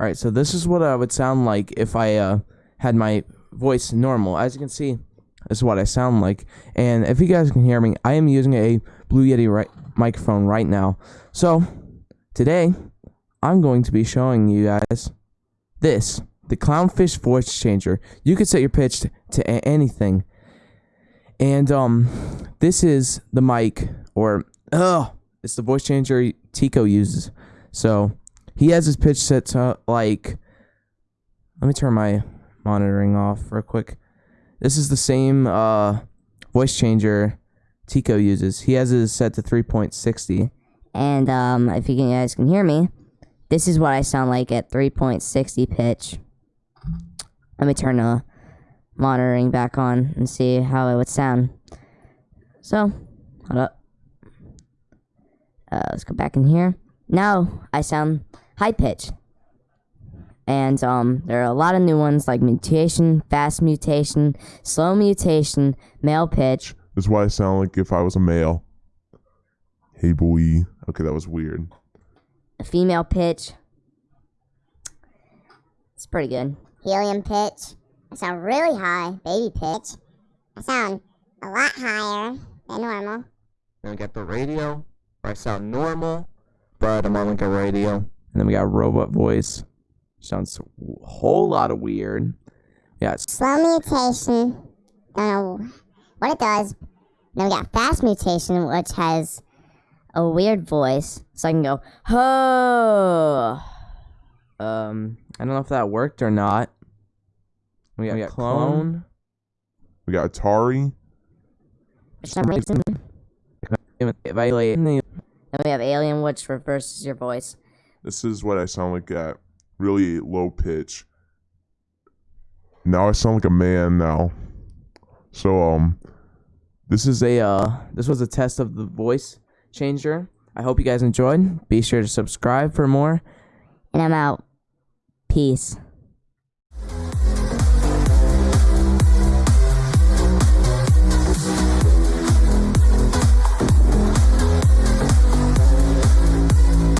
All right, so this is what I would sound like if I uh, had my voice normal. As you can see, this is what I sound like. And if you guys can hear me, I am using a Blue Yeti right microphone right now. So today, I'm going to be showing you guys this, the Clownfish voice changer. You can set your pitch to anything. And um, this is the mic, or oh, it's the voice changer Tiko uses. So he has his pitch set to like. Let me turn my monitoring off real quick. This is the same uh, voice changer Tiko uses. He has his set to 3.60. And um, if you guys can hear me, this is what I sound like at 3.60 pitch. Let me turn the monitoring back on and see how it would sound. So, hold up. Uh, let's go back in here. Now I sound high pitch. And um, there are a lot of new ones like mutation, fast mutation, slow mutation, male pitch. That's why I sound like if I was a male. Hey boy. Okay, that was weird. a female pitch. It's pretty good. helium pitch. I sound really high, baby pitch. I sound a lot higher than normal. Then we got the radio, where I sound normal, but I'm on like a radio. And then we got robot voice. Sounds a whole lot of weird. Yeah, Slow mutation. Don't know what it does. Then we got fast mutation, which has A weird voice, so I can go, ho. um, I don't know if that worked or not. We got, we got clone. We got Atari. For some reason. Evaluate. Then we have Alien, which reverses your voice. This is what I sound like at really low pitch. Now I sound like a man now. So um This is a uh, this was a test of the voice changer. I hope you guys enjoyed. Be sure to subscribe for more. And I'm out. Peace.